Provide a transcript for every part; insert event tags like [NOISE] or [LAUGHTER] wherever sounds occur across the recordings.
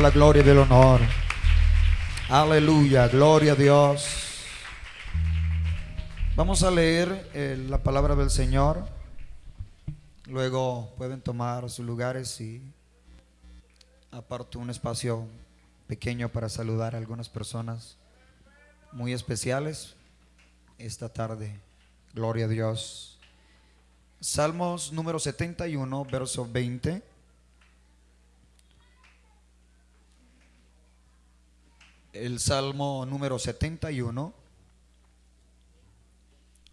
la gloria y el honor. Aleluya, gloria a Dios. Vamos a leer eh, la palabra del Señor. Luego pueden tomar sus lugares y aparto un espacio pequeño para saludar a algunas personas muy especiales esta tarde. Gloria a Dios. Salmos número 71, verso 20. El Salmo número 71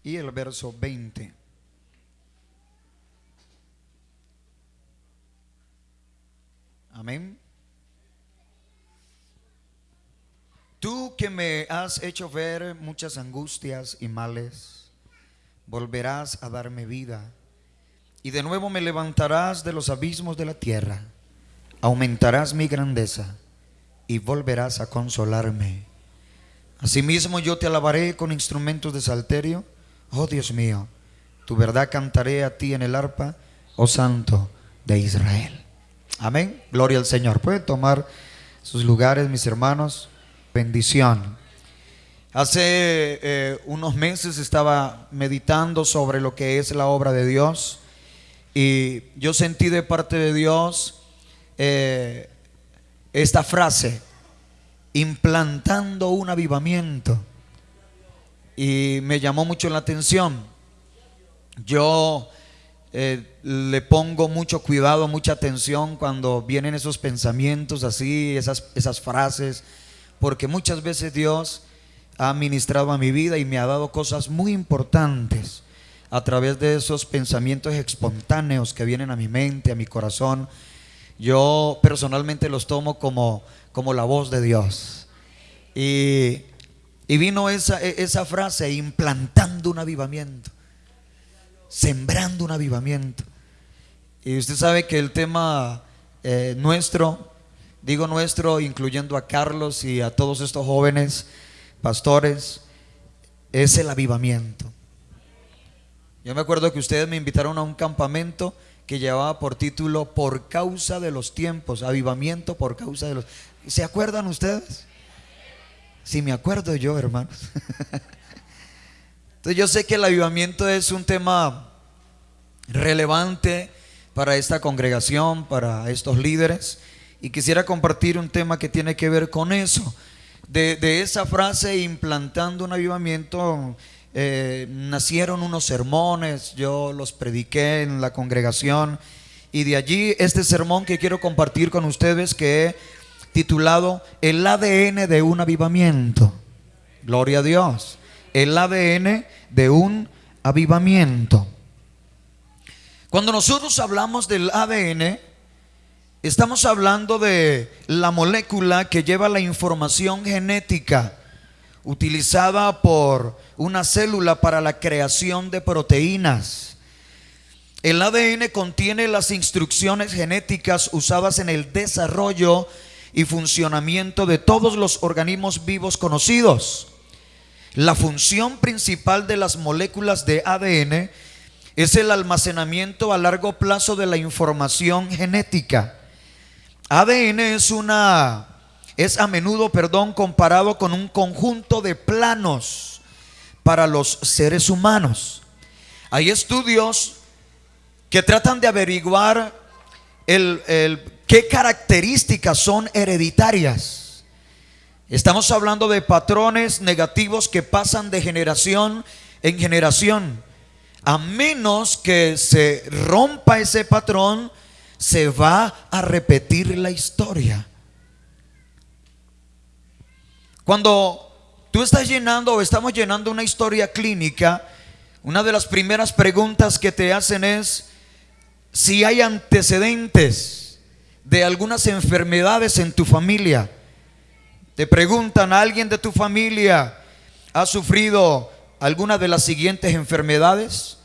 y el verso 20. Amén. Tú que me has hecho ver muchas angustias y males, volverás a darme vida y de nuevo me levantarás de los abismos de la tierra, aumentarás mi grandeza y volverás a consolarme. Asimismo yo te alabaré con instrumentos de salterio. Oh Dios mío, tu verdad cantaré a ti en el arpa, oh Santo de Israel. Amén. Gloria al Señor. Pueden tomar sus lugares, mis hermanos. Bendición. Hace eh, unos meses estaba meditando sobre lo que es la obra de Dios y yo sentí de parte de Dios eh, esta frase, implantando un avivamiento. Y me llamó mucho la atención. Yo eh, le pongo mucho cuidado, mucha atención cuando vienen esos pensamientos así, esas, esas frases, porque muchas veces Dios ha ministrado a mi vida y me ha dado cosas muy importantes a través de esos pensamientos espontáneos que vienen a mi mente, a mi corazón yo personalmente los tomo como, como la voz de Dios. Y, vino esa, e, esa frase, implantando un avivamiento, sembrando un avivamiento. Y usted sabe que el tema eh, nuestro, digo nuestro, incluyendo a Carlos y a todos estos jóvenes pastores, es el avivamiento. Yo me acuerdo que ustedes me invitaron a un campamento que llevaba por título Por causa de los tiempos, avivamiento por causa de los... ¿Se acuerdan ustedes? Si me acuerdo yo, hermanos. Entonces yo sé que el avivamiento es un tema relevante para esta congregación, para estos líderes, y quisiera compartir un tema que tiene que ver con eso. De, de esa frase, implantando un avivamiento, eh, nacieron unos sermones, yo los prediqué en la congregación y de allí este sermón que quiero compartir con ustedes que he titulado El ADN de un avivamiento. Gloria a Dios. El ADN de un avivamiento. Cuando nosotros hablamos del ADN, estamos hablando de la molécula que lleva la información genética utilizada por una célula para la creación de proteínas. El ADN contiene las instrucciones genéticas usadas en el desarrollo y funcionamiento de todos los organismos vivos conocidos. La función principal de las moléculas de ADN es el almacenamiento a largo plazo de la información genética. ADN es una es a menudo, perdón, comparado con un conjunto de planos para los seres humanos. Hay estudios que tratan de averiguar qué características son hereditarias. Estamos hablando de patrones negativos que pasan de generación en generación. A menos que se rompa ese patrón, se va a repetir la historia. Cuando tú estás llenando o estamos llenando una historia clínica, una de las primeras preguntas que te hacen es si hay antecedentes de algunas enfermedades en tu familia. Te preguntan, ¿alguien de tu familia ha sufrido alguna de las siguientes enfermedades?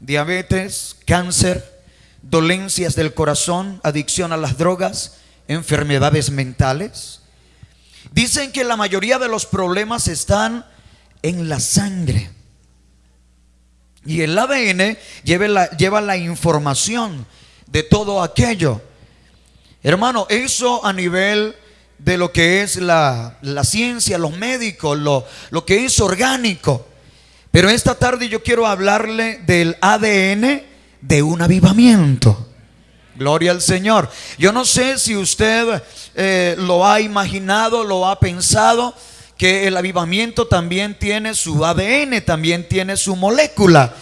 Diabetes, cáncer, dolencias del corazón, adicción a las drogas, enfermedades mentales. Dicen que la mayoría de los problemas están en la sangre. Y el ADN lleva la, información de todo aquello. Hermano, eso a nivel de lo que es la, la ciencia, los médicos, lo, lo que es orgánico. Pero esta tarde yo quiero hablarle del ADN de un avivamiento. Gloria al Señor. Yo no sé si usted eh, lo ha imaginado, lo ha pensado, que el avivamiento también tiene su ADN, también tiene su molécula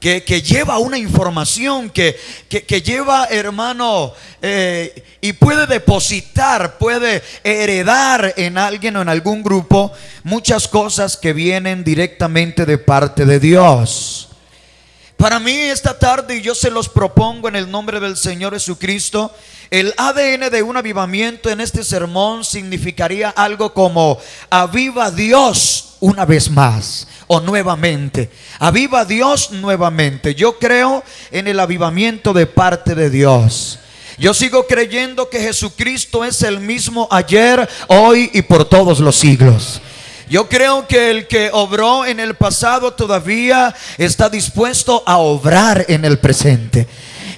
que, lleva una información, que, que, lleva, hermano, eh, y puede depositar, puede heredar en alguien o en algún grupo muchas cosas que vienen directamente de parte de Dios. Para mí esta tarde, yo se los propongo en el nombre del Señor Jesucristo, el ADN de un avivamiento en este sermón significaría algo como aviva Dios una vez más o nuevamente. Aviva Dios nuevamente. Yo creo en el avivamiento de parte de Dios. Yo sigo creyendo que Jesucristo es el mismo ayer, hoy y por todos los siglos. Yo creo que el que obró en el pasado todavía está dispuesto a obrar en el presente.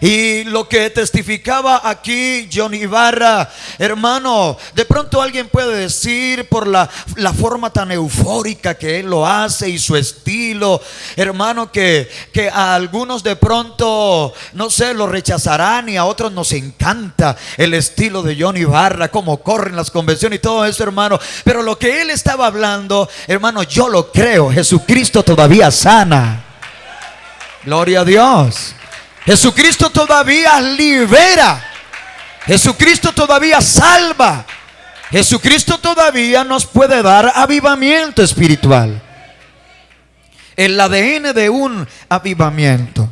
Y lo que testificaba aquí Johnny Ibarra, hermano, de pronto alguien puede decir por la, la forma tan eufórica que él lo hace y su estilo, hermano, que, que a algunos de pronto, no sé, lo rechazarán y a otros nos encanta el estilo de Johnny Ibarra, cómo corren las convenciones y todo eso, hermano. Pero lo que él estaba hablando, hermano, yo lo creo, Jesucristo todavía sana. Gloria a Dios. Jesucristo todavía libera. Jesucristo todavía salva. Jesucristo todavía nos puede dar avivamiento espiritual. El ADN de un avivamiento.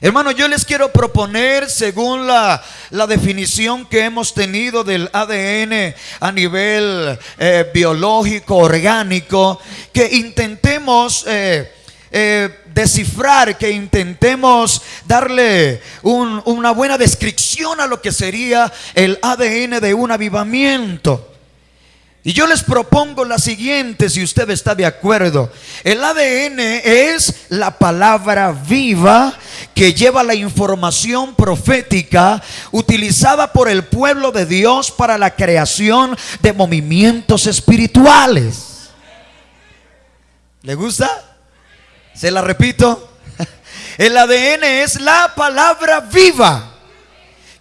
Hermano, yo les quiero proponer, según la, definición que hemos tenido del ADN a nivel eh, biológico, orgánico, que intentemos eh, eh, descifrar, que intentemos darle una buena descripción a lo que sería el ADN de un avivamiento. Y yo les propongo la siguiente, si usted está de acuerdo. El ADN es la palabra viva que lleva la información profética utilizada por el pueblo de Dios para la creación de movimientos espirituales. ¿Le gusta? Se la repito. [LAUGHS] El ADN es la palabra viva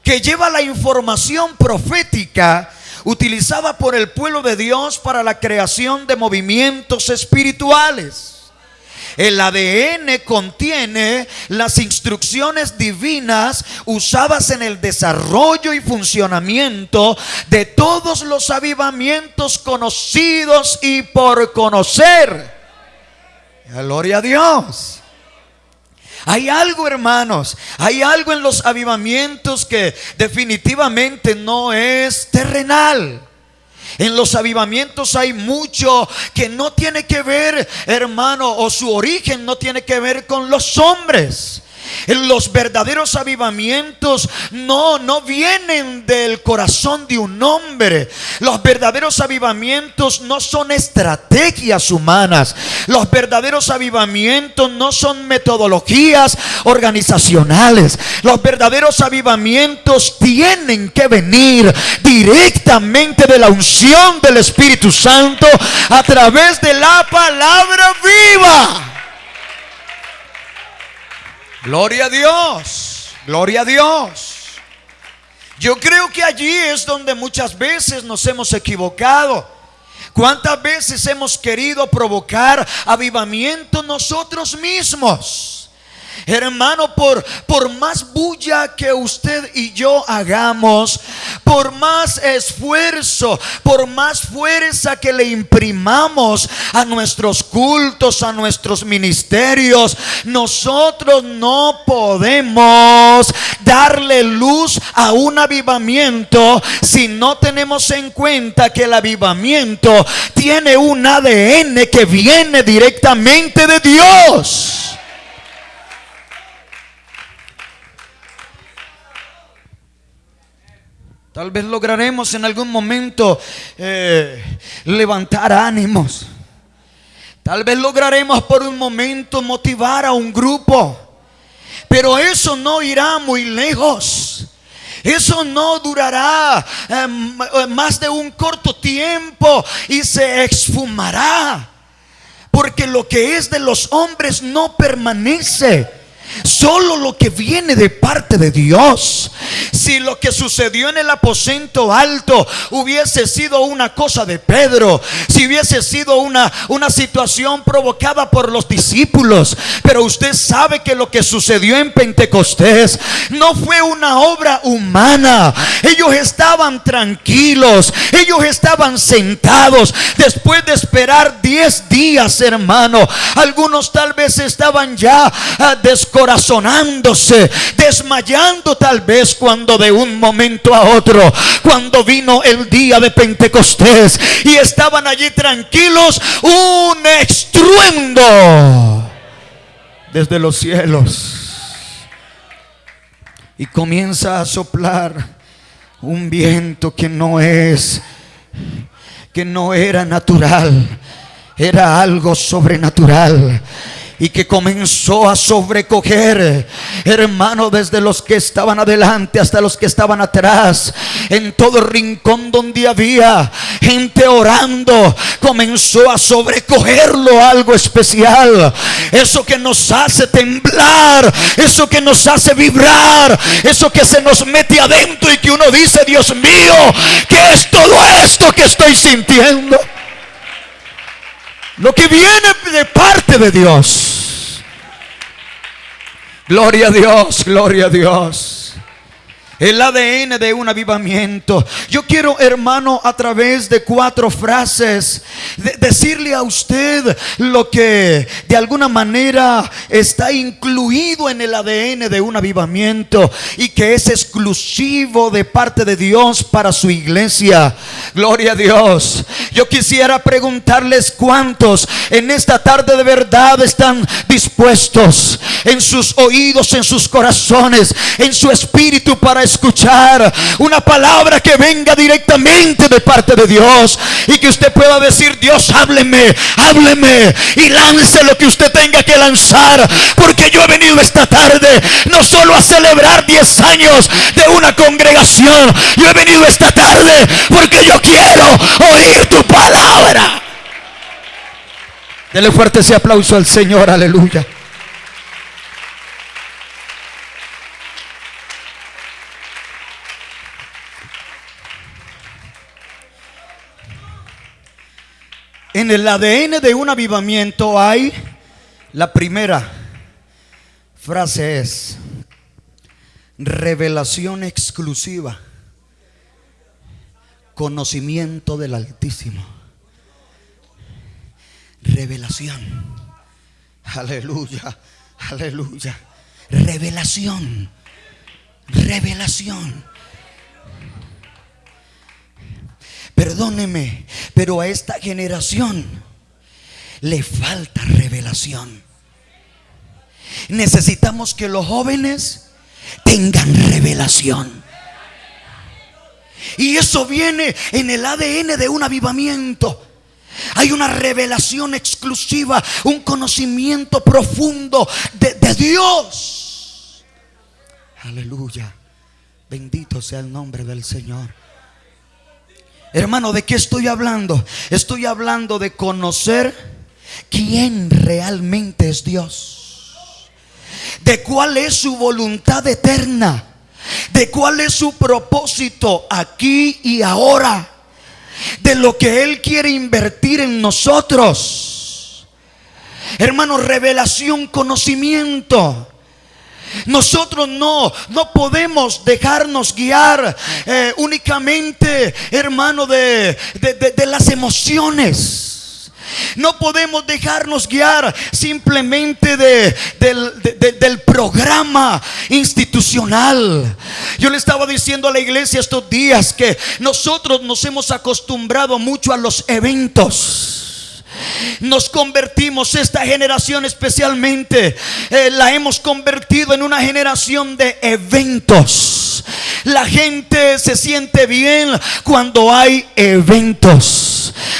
que lleva la información profética utilizada por el pueblo de Dios para la creación de movimientos espirituales. El ADN contiene las instrucciones divinas usadas en el desarrollo y funcionamiento de todos los avivamientos conocidos y por conocer. Gloria a Dios. Hay algo, hermanos, hay algo en los avivamientos que definitivamente no es terrenal. En los avivamientos hay mucho que no tiene que ver, hermano, o su origen no tiene que ver con los hombres. Los verdaderos avivamientos no, no vienen del corazón de un hombre. Los verdaderos avivamientos no son estrategias humanas. Los verdaderos avivamientos no son metodologías organizacionales. Los verdaderos avivamientos tienen que venir directamente de la unción del Espíritu Santo a través de la palabra viva. Gloria a Dios, gloria a Dios. Yo creo que allí es donde muchas veces nos hemos equivocado. ¿Cuántas veces hemos querido provocar avivamiento nosotros mismos? Hermano, por, por más bulla que usted y yo hagamos, por más esfuerzo, por más fuerza que le imprimamos a nuestros cultos, a nuestros ministerios, nosotros no podemos darle luz a un avivamiento si no tenemos en cuenta que el avivamiento tiene un ADN que viene directamente de Dios. Tal vez lograremos en algún momento eh, levantar ánimos. Tal vez lograremos por un momento motivar a un grupo. Pero eso no irá muy lejos. Eso no durará em, más de un corto tiempo y se esfumará. Porque lo que es de los hombres no permanece. Solo lo que viene de parte de Dios. Si lo que sucedió en el aposento alto hubiese sido una cosa de Pedro, si hubiese sido una, una situación provocada por los discípulos, pero usted sabe que lo que sucedió en Pentecostés no fue una obra humana. Ellos estaban tranquilos, ellos estaban sentados después de esperar 10 días, hermano. Algunos tal vez estaban ya uh, corazonándose, desmayando tal vez cuando de un momento a otro, cuando vino el día de Pentecostés y estaban allí tranquilos, un estruendo desde los cielos. Y comienza a soplar un viento que no es, que no era natural, era algo sobrenatural y que comenzó a sobrecoger, hermano, desde los que estaban adelante hasta los que estaban atrás, en todo rincón donde había gente orando, comenzó a sobrecogerlo algo especial. Eso que nos hace temblar, eso que nos hace vibrar, eso que se nos mete adentro y que uno dice, Dios mío, ¿qué es todo esto que estoy sintiendo? Lo que viene de parte de Dios. Gloria a Dios, gloria a Dios el ADN de un avivamiento. Yo quiero, hermano, a través de cuatro frases, decirle a usted lo que de alguna manera está incluido en el ADN de un avivamiento y que es exclusivo de parte de Dios para su iglesia. Gloria a Dios. Yo quisiera preguntarles cuántos en esta tarde de verdad están dispuestos en sus oídos, en sus corazones, en su espíritu para escuchar una palabra que venga directamente de parte de Dios y que usted pueda decir, Dios, hábleme, hábleme y lance lo que usted tenga que lanzar, porque yo he venido esta tarde no solo a celebrar 10 años de una congregación, yo he venido esta tarde porque yo quiero oír tu palabra. Dele fuerte ese aplauso al Señor, aleluya. En el ADN de un avivamiento hay la primera frase es revelación exclusiva, conocimiento del Altísimo. Revelación. Aleluya, aleluya. Revelación. Revelación. Perdóneme, pero a esta generación le falta revelación. Necesitamos que los jóvenes tengan revelación. Y eso viene en el ADN de un avivamiento. Hay una revelación exclusiva, un conocimiento profundo de, Dios. Aleluya. Bendito sea el nombre del Señor. Hermano, ¿de qué estoy hablando? Estoy hablando de conocer quién realmente es Dios. De cuál es su voluntad eterna. De cuál es su propósito aquí y ahora. De lo que Él quiere invertir en nosotros. Hermano, revelación, conocimiento. Nosotros no, no podemos dejarnos guiar eh, únicamente, hermano, de, de, las emociones. No podemos dejarnos guiar simplemente de, del programa institucional. Yo le estaba diciendo a la iglesia estos días que nosotros nos hemos acostumbrado mucho a los eventos. Nos convertimos, esta generación especialmente, eh, la hemos convertido en una generación de eventos. La gente se siente bien cuando hay eventos,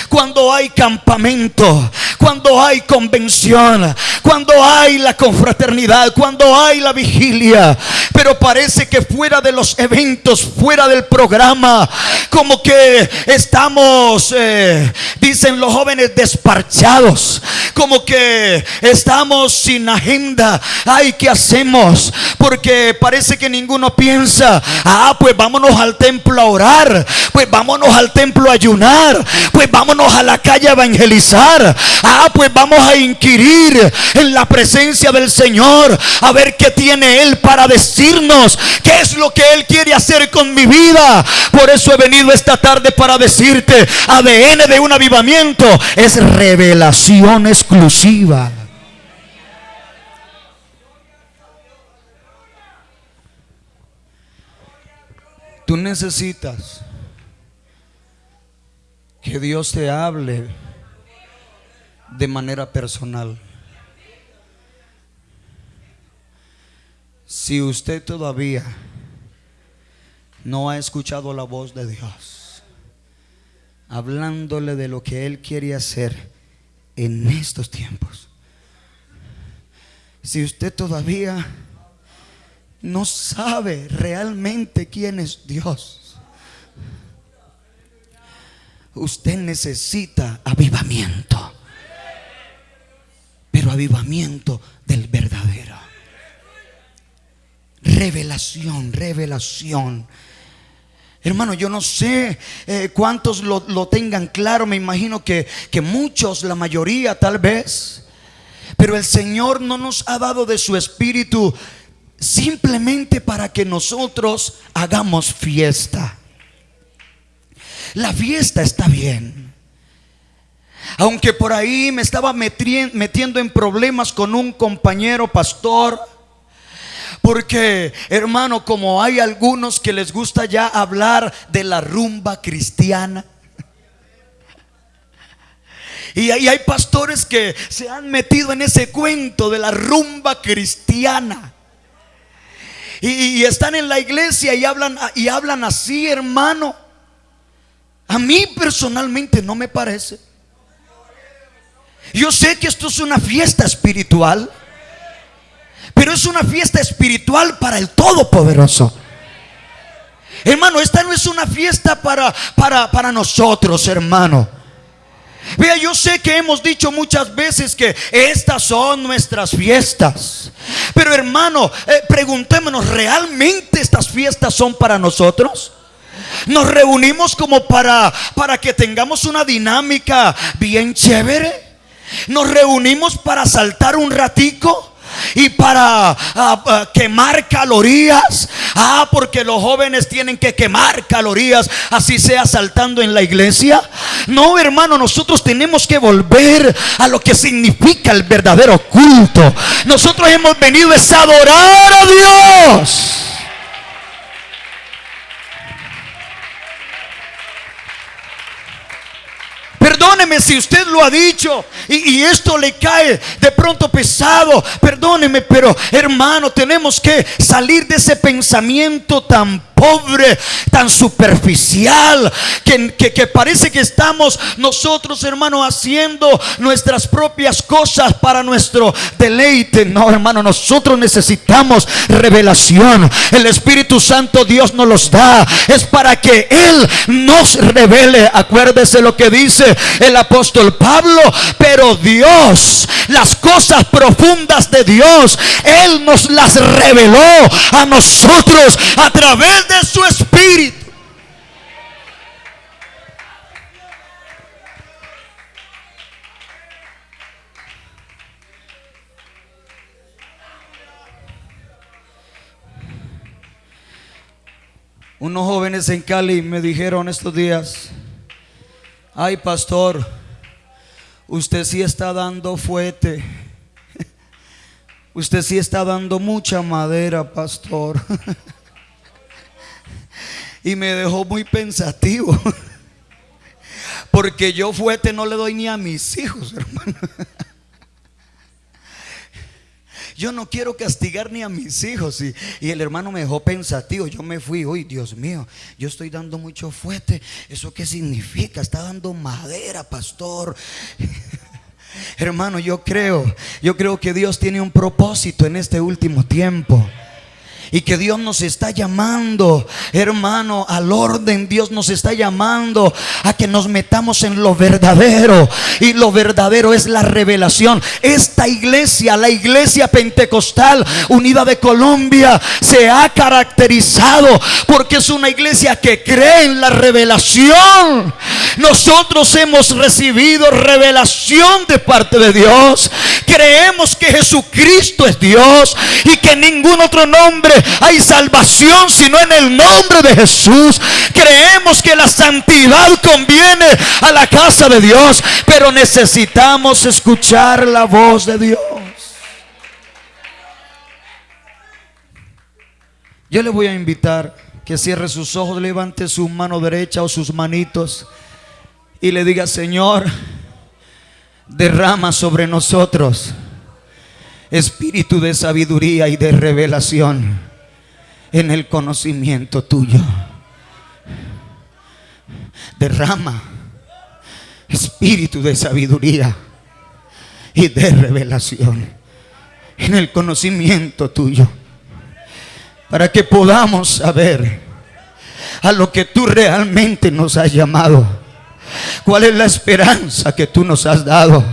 cuando hay campamento, cuando hay convención, cuando hay la confraternidad, cuando hay la vigilia. Pero parece que fuera de los eventos, fuera del programa, como que estamos, eh, dicen los jóvenes, desparchados, como que estamos sin agenda. Ay, ¿qué hacemos? Porque parece que ninguno piensa, ah, pues vámonos al templo a orar, pues vámonos al templo a ayunar, pues vámonos a la calle a evangelizar, ah, pues vamos a inquirir en la presencia del Señor, a ver qué tiene Él para decirnos, qué es lo que Él quiere hacer con mi vida. Por eso he venido esta tarde para decirte, ADN de un avivamiento es revelación exclusiva. Tú necesitas que Dios te hable de manera personal. Si usted todavía no ha escuchado la voz de Dios, hablándole de lo que Él quiere hacer en estos tiempos, si usted todavía no sabe realmente quién es Dios, usted necesita avivamiento. Pero avivamiento del verdadero. Revelación, revelación. Hermano, yo no sé eh, cuántos lo, lo, tengan claro, me imagino que, que muchos, la mayoría tal vez. Pero el Señor no nos ha dado de su espíritu simplemente para que nosotros hagamos fiesta. La fiesta está bien. Aunque por ahí me estaba metiendo en problemas con un compañero pastor. Porque, hermano, como hay algunos que les gusta ya hablar de la rumba cristiana. Y hay pastores que se han metido en ese cuento de la rumba cristiana. Y, están en la iglesia y hablan, y hablan así, hermano. A mí personalmente no me parece. Yo sé que esto es una fiesta espiritual, pero es una fiesta espiritual para el Todopoderoso. Hermano, esta no es una fiesta para, para, para nosotros, hermano. Vea, yo sé que hemos dicho muchas veces que estas son nuestras fiestas. Pero hermano, eh, preguntémonos, ¿realmente estas fiestas son para nosotros? Nos reunimos como para, para que tengamos una dinámica bien chévere. Nos reunimos para saltar un ratico y para ah, ah, quemar calorías. Ah, porque los jóvenes tienen que quemar calorías, así sea saltando en la iglesia. No, hermano, nosotros tenemos que volver a lo que significa el verdadero culto. Nosotros hemos venido a adorar a Dios. Perdóneme si usted lo ha dicho y, esto le cae de pronto pesado. Perdóneme, pero hermano, tenemos que salir de ese pensamiento tan pobre, tan superficial, que, que, parece que estamos nosotros, hermano, haciendo nuestras propias cosas para nuestro deleite. No, hermano, nosotros necesitamos revelación. El Espíritu Santo Dios nos los da. Es para que Él nos revele. Acuérdese lo que dice el apóstol Pablo. Pero Dios, las cosas profundas de Dios, Él nos las reveló a nosotros a través de su espíritu. Unos jóvenes en Cali me dijeron estos días, ay pastor, usted sí está dando fuete, [LAUGHS] usted sí está dando mucha madera, pastor. [LAUGHS] y me dejó muy pensativo. [LAUGHS] Porque yo fuerte no le doy ni a mis hijos, hermano. [LAUGHS] Yo no quiero castigar ni a mis hijos. Y, y, el hermano me dejó pensativo. Yo me fui, uy, Dios mío, yo estoy dando mucho fuerte. ¿Eso qué significa? Está dando madera, pastor. [LAUGHS] Hermano, yo creo, yo creo que Dios tiene un propósito en este último tiempo. Y que Dios nos está llamando, hermano, al orden. Dios nos está llamando a que nos metamos en lo verdadero. Y lo verdadero es la revelación. Esta iglesia, la iglesia pentecostal unida de Colombia, se ha caracterizado porque es una iglesia que cree en la revelación. Nosotros hemos recibido revelación de parte de Dios. Creemos que Jesucristo es Dios y que ningún otro nombre hay salvación sino en el nombre de Jesús. Creemos que la santidad conviene a la casa de Dios, pero necesitamos escuchar la voz de Dios. Yo le voy a invitar que cierre sus ojos, levante su mano derecha o sus manitos y le diga, Señor, derrama sobre nosotros espíritu de sabiduría y de revelación en el conocimiento tuyo. Derrama espíritu de sabiduría y de revelación en el conocimiento tuyo. Para que podamos saber a lo que tú realmente nos has llamado. ¿Cuál es la esperanza que tú nos has dado?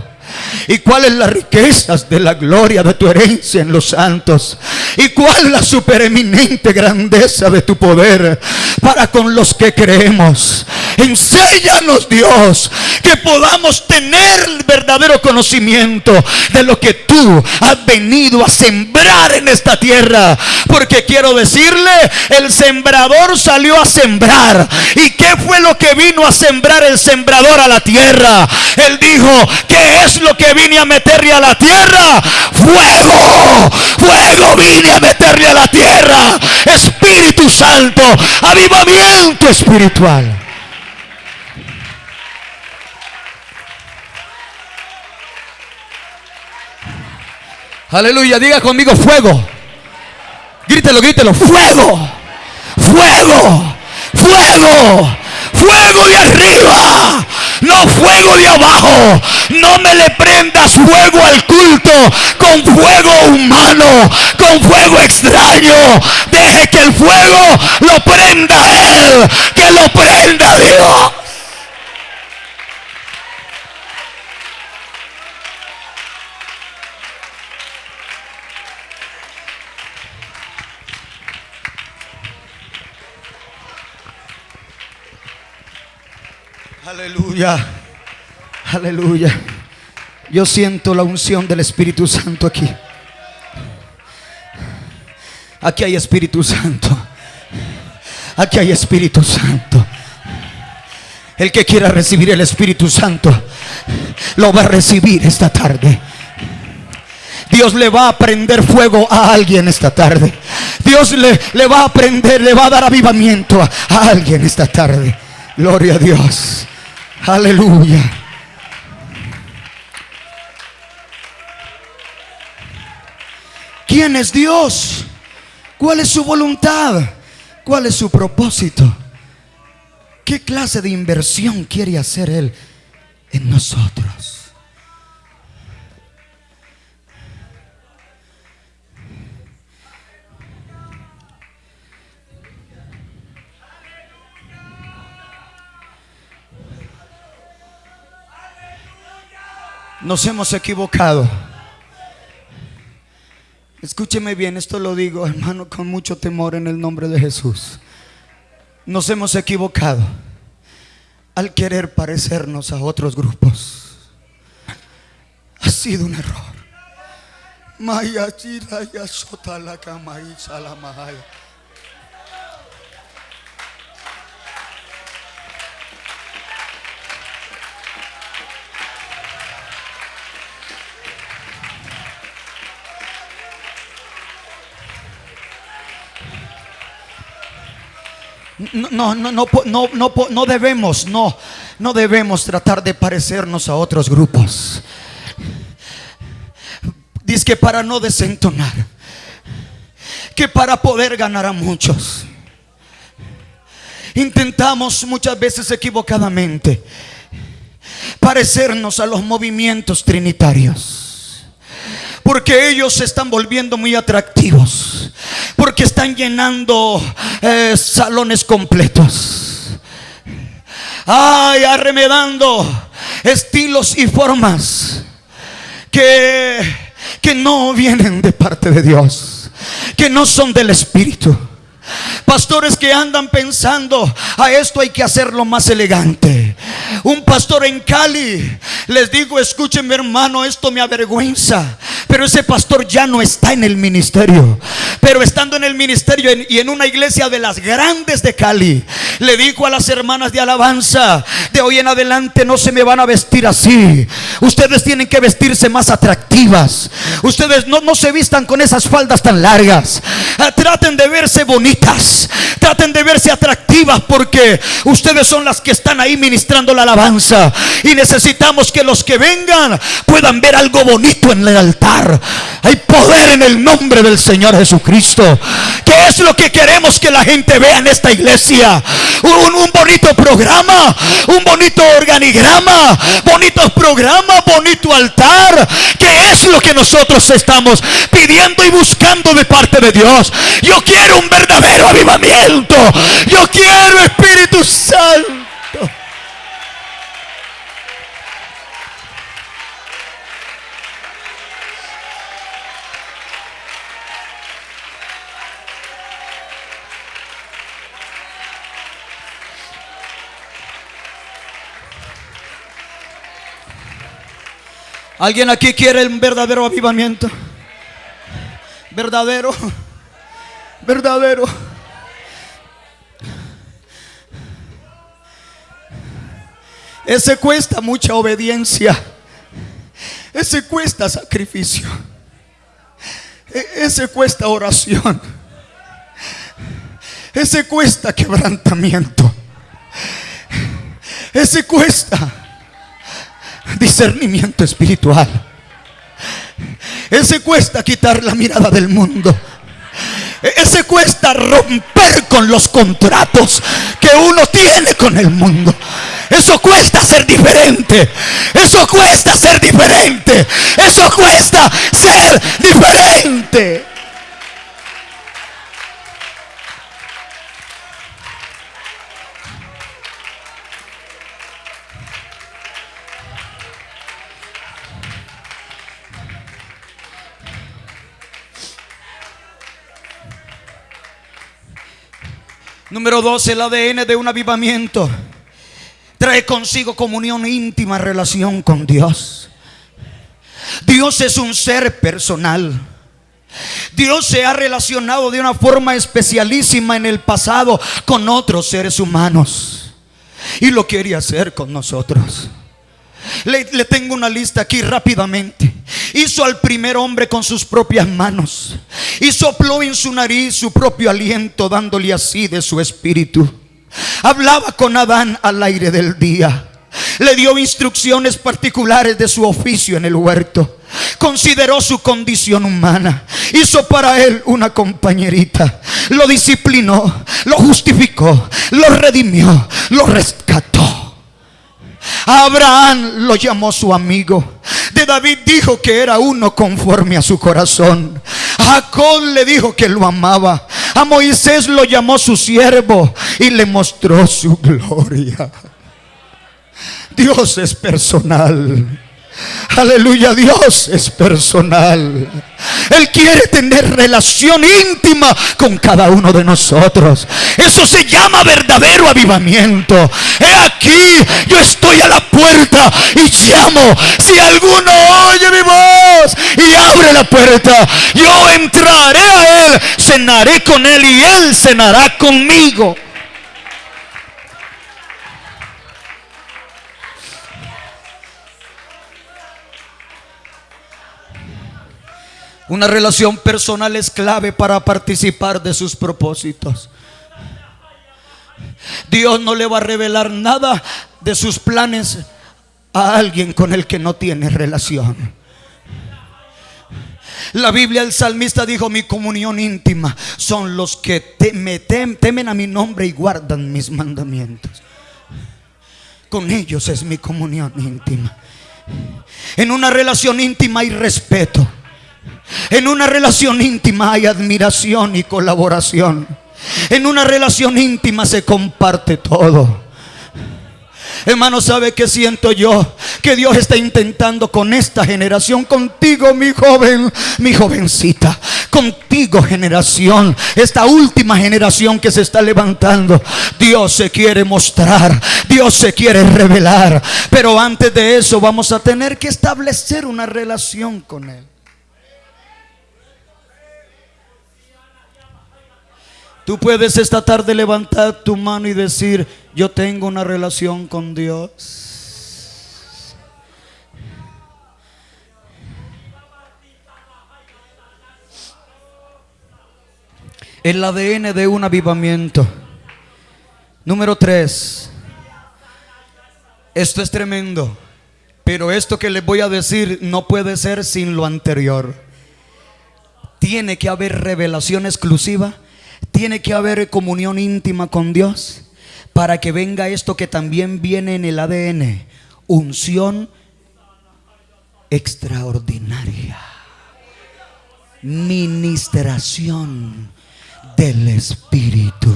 ¿Y cuáles las riquezas de la gloria de tu herencia en los santos? ¿Y cuál la supereminente grandeza de tu poder para con los que creemos? Enséñanos Dios que podamos tener verdadero conocimiento de lo que tú has venido a sembrar en esta tierra. Porque quiero decirle, el sembrador salió a sembrar. ¿Y qué fue lo que vino a sembrar el sembrador a la tierra? Él dijo, ¿qué es lo que vine a meterle a la tierra? Fuego, fuego vine a meterle a la tierra. Espíritu Santo, avivamiento espiritual. Aleluya, diga conmigo fuego. Grítelo, grítelo, fuego, fuego, fuego, fuego de arriba, no fuego de abajo. No me le prendas fuego al culto con fuego humano, con fuego extraño. Deje que el fuego lo prenda Él, que lo prenda Dios. Aleluya. Aleluya. Yo siento la unción del Espíritu Santo aquí. Aquí hay Espíritu Santo. Aquí hay Espíritu Santo. El que quiera recibir el Espíritu Santo lo va a recibir esta tarde. Dios le va a prender fuego a alguien esta tarde. Dios le, le va a prender, le va a dar avivamiento a, a alguien esta tarde. Gloria a Dios. Aleluya. ¿Quién es Dios? ¿Cuál es su voluntad? ¿Cuál es su propósito? ¿Qué clase de inversión quiere hacer Él en nosotros? Nos hemos equivocado. Escúcheme bien, esto lo digo, hermano, con mucho temor en el nombre de Jesús. Nos hemos equivocado al querer parecernos a otros grupos. Ha sido un error. No, no, no, no, no, debemos, no, no debemos tratar de parecernos a otros grupos. Dice que para no desentonar, que para poder ganar a muchos. Intentamos muchas veces equivocadamente parecernos a los movimientos trinitarios. Porque ellos se están volviendo muy atractivos. Porque están llenando eh, salones completos. Ay, arremedando estilos y formas que, que no vienen de parte de Dios. Que no son del Espíritu. Pastores que andan pensando, a esto hay que hacerlo más elegante. Un pastor en Cali, les digo, escúchenme hermano, esto me avergüenza. Pero ese pastor ya no está en el ministerio. Pero estando en el ministerio y en una iglesia de las grandes de Cali, le dijo a las hermanas de alabanza, de hoy en adelante no se me van a vestir así. Ustedes tienen que vestirse más atractivas. Ustedes no, no se vistan con esas faldas tan largas. Ah, traten de verse bonitas. Traten de verse atractivas porque ustedes son las que están ahí ministrando la alabanza. Y necesitamos que los que vengan puedan ver algo bonito en el altar. Hay poder en el nombre del Señor Jesucristo. ¿Qué es lo que queremos que la gente vea en esta iglesia? Un, un bonito programa, un bonito organigrama, bonitos programas, bonito altar. ¿Qué es lo que nosotros estamos pidiendo y buscando de parte de Dios? Yo quiero un verdadero avivamiento. Yo quiero Espíritu Santo. ¿Alguien aquí quiere un verdadero avivamiento? Verdadero. Verdadero. Ese cuesta mucha obediencia. Ese cuesta sacrificio. E- Ese cuesta oración. Ese cuesta quebrantamiento. Ese cuesta discernimiento espiritual. Ese cuesta quitar la mirada del mundo. Ese cuesta romper con los contratos que uno tiene con el mundo. Eso cuesta ser diferente. Eso cuesta ser diferente. Eso cuesta ser diferente. Número dos, el ADN de un avivamiento trae consigo comunión íntima, relación con Dios. Dios es un ser personal. Dios se ha relacionado de una forma especialísima en el pasado con otros seres humanos. Y lo quiere hacer con nosotros. Le, le, tengo una lista aquí rápidamente. Hizo al primer hombre con sus propias manos. Y sopló en su nariz su propio aliento, dándole así de su espíritu. Hablaba con Adán al aire del día. Le dio instrucciones particulares de su oficio en el huerto. Consideró su condición humana. Hizo para él una compañerita. Lo disciplinó, lo justificó, lo redimió, lo rescató. Abraham lo llamó su amigo. David dijo que era uno conforme a su corazón. Jacob le dijo que lo amaba. A Moisés lo llamó su siervo y le mostró su [LAUGHS] gloria. Dios es personal. Aleluya, Dios es personal. Él quiere tener relación íntima con cada uno de nosotros. Eso se llama verdadero avivamiento. He aquí, yo estoy a la puerta y llamo. Si alguno oye mi voz y abre la puerta, yo entraré a él, cenaré con él y él cenará conmigo. Una relación personal es clave para participar de sus propósitos. Dios no le va a revelar nada de sus planes a alguien con el que no tiene relación. La Biblia, el salmista dijo, mi comunión íntima son los que me temen a mi nombre y guardan mis mandamientos. con ellos es mi comunión íntima. En una relación íntima hay respeto. En una relación íntima hay admiración y colaboración. En una relación íntima se comparte todo. Hermano, ¿sabe qué siento yo? Que Dios está intentando con esta generación, contigo mi joven, mi jovencita, contigo generación, esta última generación que se está levantando. Dios se quiere mostrar, Dios se quiere revelar, pero antes de eso vamos a tener que establecer una relación con Él. Tú puedes esta tarde levantar tu mano y decir, yo tengo una relación con Dios. El ADN de un avivamiento. Número tres. Esto es tremendo. Pero esto que les voy a decir no puede ser sin lo anterior. Tiene que haber revelación exclusiva tiene que haber comunión íntima con Dios para que venga esto que también viene en el ADN, unción extraordinaria, ministración del Espíritu.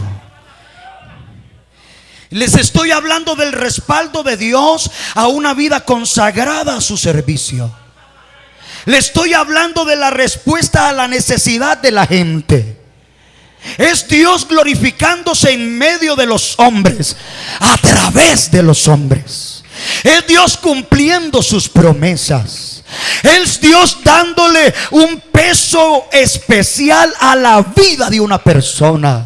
Les estoy hablando del respaldo de Dios a una vida consagrada a su servicio. Le estoy hablando de la respuesta a la necesidad de la gente. Es Dios glorificándose en medio de los hombres, a través de los hombres. Es Dios cumpliendo sus promesas. Es Dios dándole un peso especial a la vida de una persona.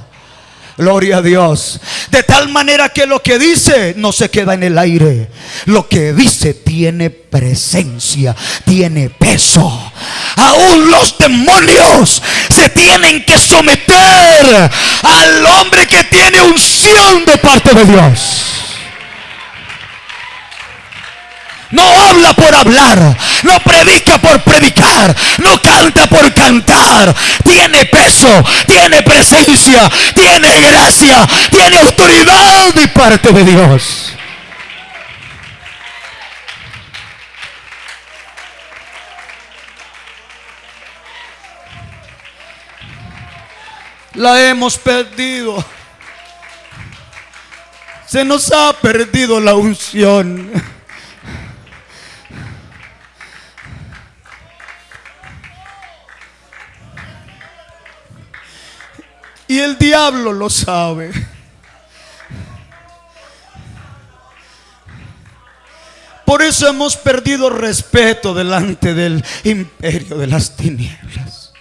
Gloria a Dios. De tal manera que lo que dice no se queda en el aire. Lo que dice tiene presencia, tiene peso. Aún los demonios se tienen que someter al hombre que tiene unción de parte de Dios. No habla por hablar, no predica por predicar, no canta por cantar. Tiene peso, tiene presencia, tiene gracia, tiene autoridad de parte de Dios. La hemos perdido. Se nos ha perdido la unción. Diablo lo sabe. Por eso hemos perdido respeto delante del imperio de las tinieblas.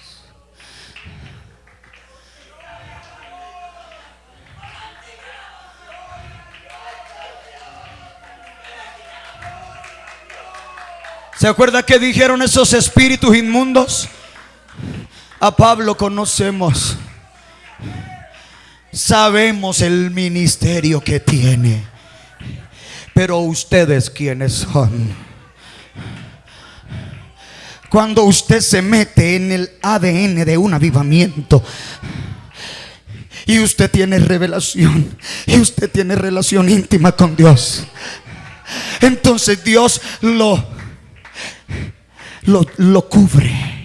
¿Se acuerda que dijeron esos espíritus inmundos? A Pablo conocemos. Sabemos el ministerio que tiene. Pero ustedes quiénes son. Cuando usted se mete en el ADN de un avivamiento y usted tiene revelación y usted tiene relación íntima con Dios, entonces Dios lo lo, cubre.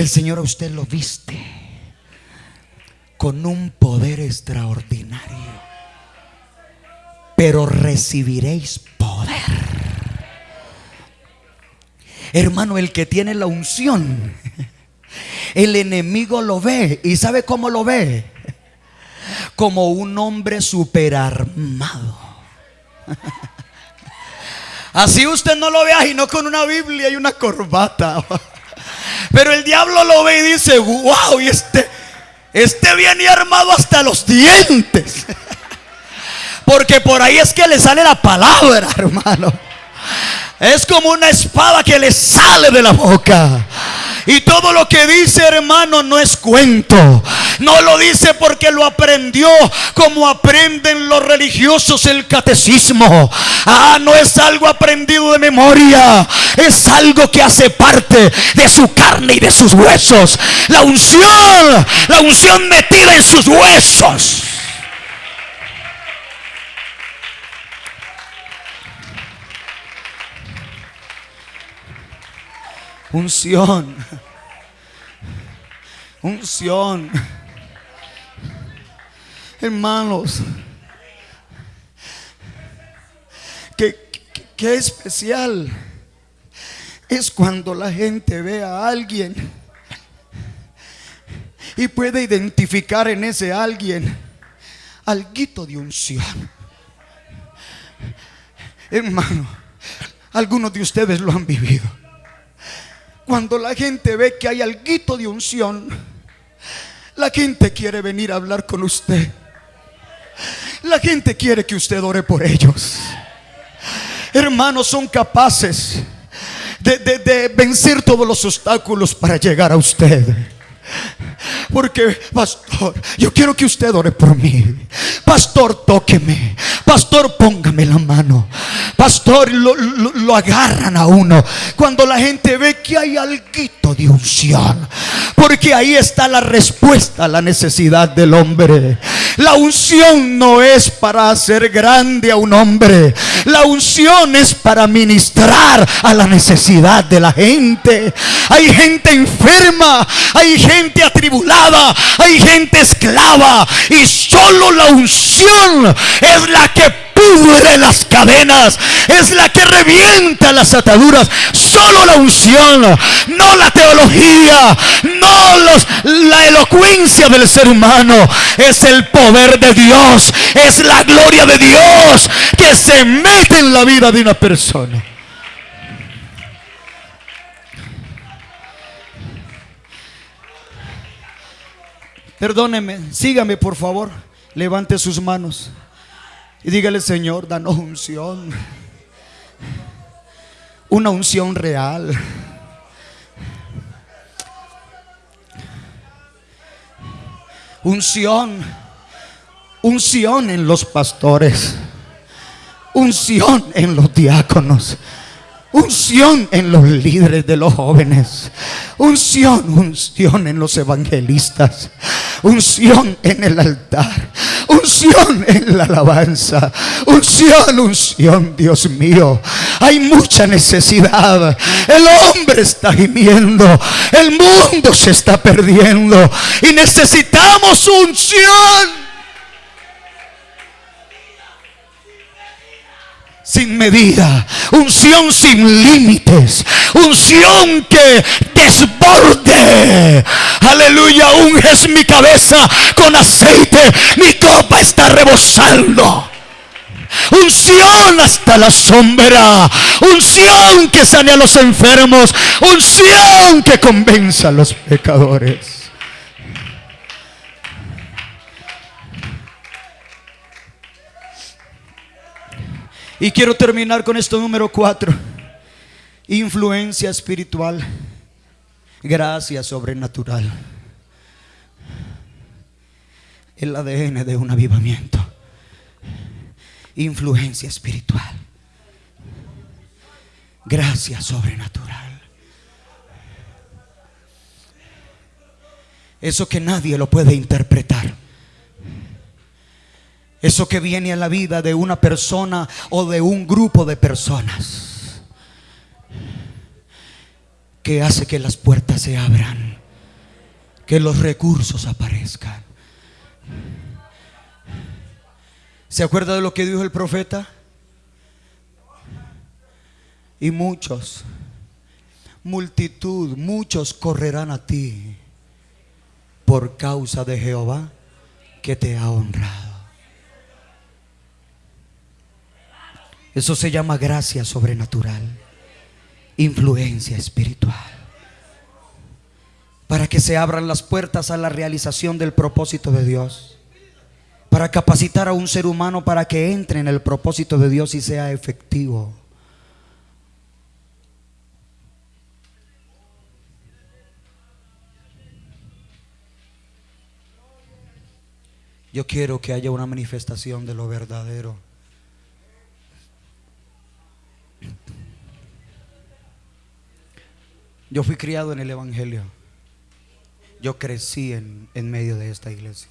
El Señor a usted lo viste con un poder extraordinario. Pero recibiréis poder. Hermano, el que tiene la unción, el enemigo lo ve. ¿Y sabe cómo lo ve? Como un hombre superarmado. Así usted no lo vea y no con una Biblia y una corbata. Pero el diablo lo ve y dice, wow, y este, este viene armado hasta los dientes. [LAUGHS] Porque por ahí es que le sale la palabra, [LAUGHS] hermano. Es como una espada que le sale de la boca. Y todo lo que dice, hermano, no es cuento. No lo dice porque lo aprendió como aprenden los religiosos el catecismo. Ah, no es algo aprendido de memoria. Es algo que hace parte de su carne y de sus huesos. La unción, la unción metida en sus huesos. Unción. Unción. Hermanos, qué, qué- qué especial es cuando la gente ve a alguien y puede identificar en ese alguien alguito de unción. Hermano, algunos de ustedes lo han vivido. Cuando la gente ve que hay alguito de unción, la gente quiere venir a hablar con usted. La gente quiere que usted ore por ellos. Hermanos, son capaces de, de- vencer todos los obstáculos para llegar a usted. Porque, pastor, yo quiero que usted ore por mí. Pastor, tóqueme. Pastor, póngame la mano. Pastor, lo agarran a uno. Cuando la gente ve que hay alguito de unción. Porque ahí está la respuesta a la necesidad del hombre. La unción no es para hacer grande a un hombre. La unción es para ministrar a la necesidad de la gente. Hay gente enferma, hay gente atribulada, hay gente esclava. Y solo la unción es la que pudre las cadenas, es la que revienta las ataduras. Solo la unción, no la teología, no los, la elocuencia del ser humano, es el poder de Dios, es la gloria de Dios que se mete en la vida de una persona. Perdóneme, sígame por favor, levante sus manos. Y dígale, Señor, danos unción. Una unción real. Unción. Unción en los pastores. Unción en los diáconos. Unción en los líderes de los jóvenes. Unción, unción en los evangelistas. Unción en el altar. Unción en la alabanza. Unción, unción, Dios mío. Hay mucha necesidad. El hombre está gimiendo. El mundo se está perdiendo. Y necesitamos unción. Sin medida, unción sin límites, unción que desborde. Aleluya, unges mi cabeza con aceite, mi copa está rebosando. Unción hasta la sombra, unción que sane a los enfermos, unción que convenza a los pecadores. Y quiero terminar con esto número cuatro. Influencia espiritual. Gracia sobrenatural. El ADN de un avivamiento. Influencia espiritual. Gracia sobrenatural. Eso que nadie lo puede interpretar. Eso que viene a la vida de una persona o de un grupo de personas. Que hace que las puertas se abran. Que los recursos aparezcan. ¿Se acuerda de lo que dijo el profeta? Y muchos, multitud, muchos correrán a ti por causa de Jehová que te ha honrado. Eso se llama gracia sobrenatural, influencia espiritual. Para que se abran las puertas a la realización del propósito de Dios. Para capacitar a un ser humano para que entre en el propósito de Dios y sea efectivo. Yo quiero que haya una manifestación de lo verdadero. Yo fui criado en el Evangelio. Yo crecí en, en medio de esta iglesia.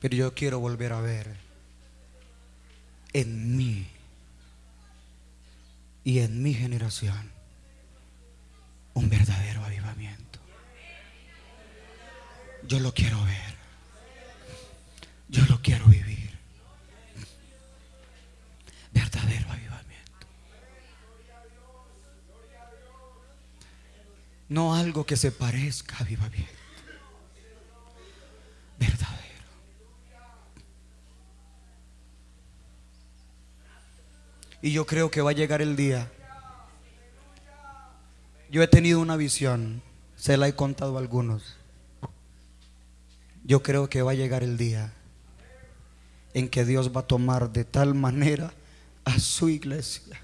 Pero yo quiero volver a ver en mí y en mi generación un verdadero avivamiento. Yo lo quiero ver. Yo lo quiero vivir. No algo que se parezca a avivamiento. Verdadero. Y yo creo que va a llegar el día. Yo he tenido una visión, se la he contado a algunos. Yo creo que va a llegar el día en que Dios va a tomar de tal manera a su iglesia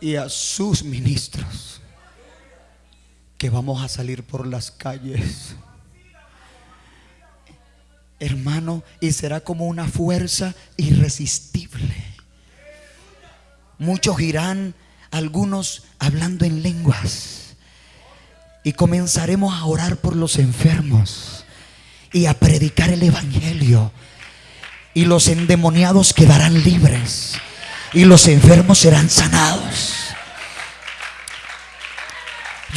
y a sus ministros que vamos a salir por las calles. Hermano, y será como una fuerza irresistible. Muchos irán, algunos hablando en lenguas. Y comenzaremos a orar por los enfermos y a predicar el Evangelio. Y los endemoniados quedarán libres y los enfermos serán sanados.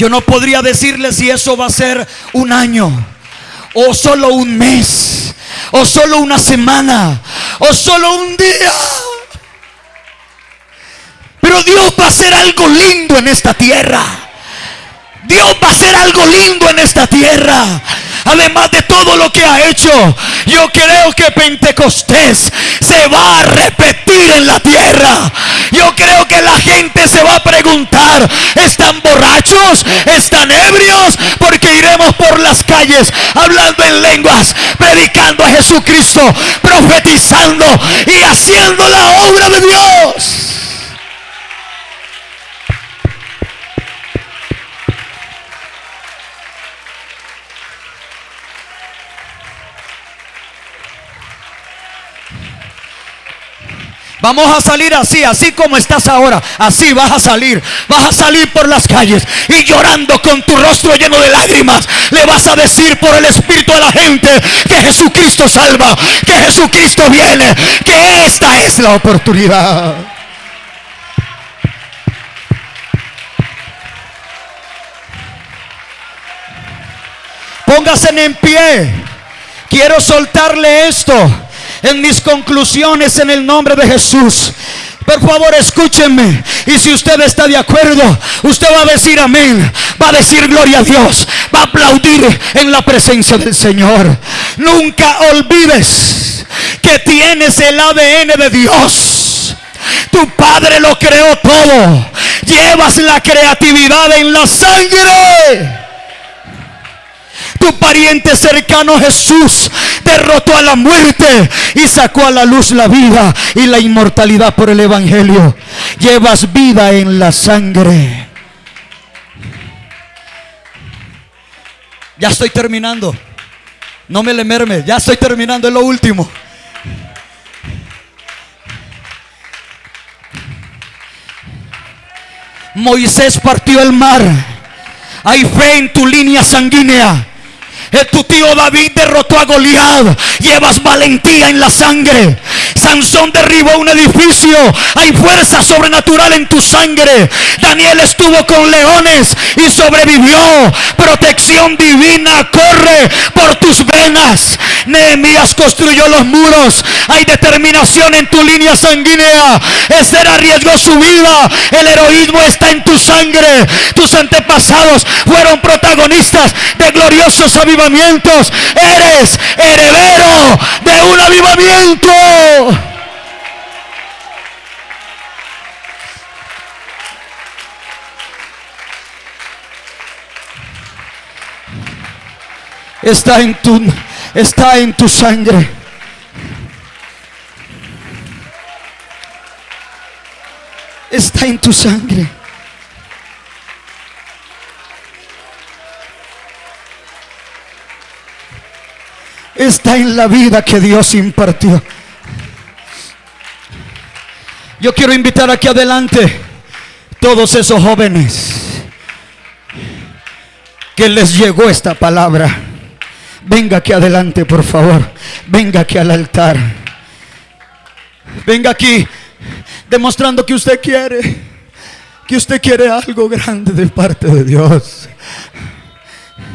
Yo no podría decirle si eso va a ser un año o solo un mes o solo una semana o solo un día. Pero Dios va a hacer algo lindo en esta tierra. Dios va a hacer algo lindo en esta tierra. Además de todo lo que ha hecho, yo creo que Pentecostés se va a repetir en la tierra. Yo creo que la gente se va a preguntar, ¿están borrachos? ¿Están ebrios? Porque iremos por las calles hablando en lenguas, predicando a Jesucristo, profetizando y haciendo la obra de Dios. Vamos a salir así, así como estás ahora. Así vas a salir. Vas a salir por las calles y llorando con tu rostro lleno de lágrimas. Le vas a decir por el Espíritu a la gente que Jesucristo salva, que Jesucristo viene, que esta es la oportunidad. Póngase en pie. Quiero soltarle esto en mis conclusiones en el nombre de Jesús. Por favor, escúchenme. Y si usted está de acuerdo, usted va a decir amén. Va a decir gloria a Dios. Va a aplaudir en la presencia del Señor. Nunca olvides que tienes el ADN de Dios. Tu Padre lo creó todo. Llevas la creatividad en la sangre. Tu pariente cercano Jesús derrotó a la muerte y sacó a la luz la vida y la inmortalidad por el Evangelio. Llevas vida en la sangre. Ya estoy terminando. No me le merme. Ya estoy terminando. Es lo último. Moisés partió el mar. Hay fe en tu línea sanguínea. Tu tío David derrotó a Goliat. Llevas valentía en la sangre. Sansón derribó un edificio. Hay fuerza sobrenatural en tu sangre. Daniel estuvo con leones y sobrevivió. Protección divina corre por tus venas. Nehemías construyó los muros. Hay determinación en tu línea sanguínea. Esther arriesgó su vida. El heroísmo está en tu sangre. Tus antepasados fueron protagonistas de gloriosos avivamientos Eres heredero de un avivamiento. Está en tu está en tu sangre. Está en tu sangre. está en la vida que Dios impartió. Yo quiero invitar aquí adelante todos esos jóvenes que les llegó esta palabra. Venga aquí adelante, por favor. Venga aquí al altar. Venga aquí, demostrando que usted quiere, que usted quiere algo grande de parte de Dios.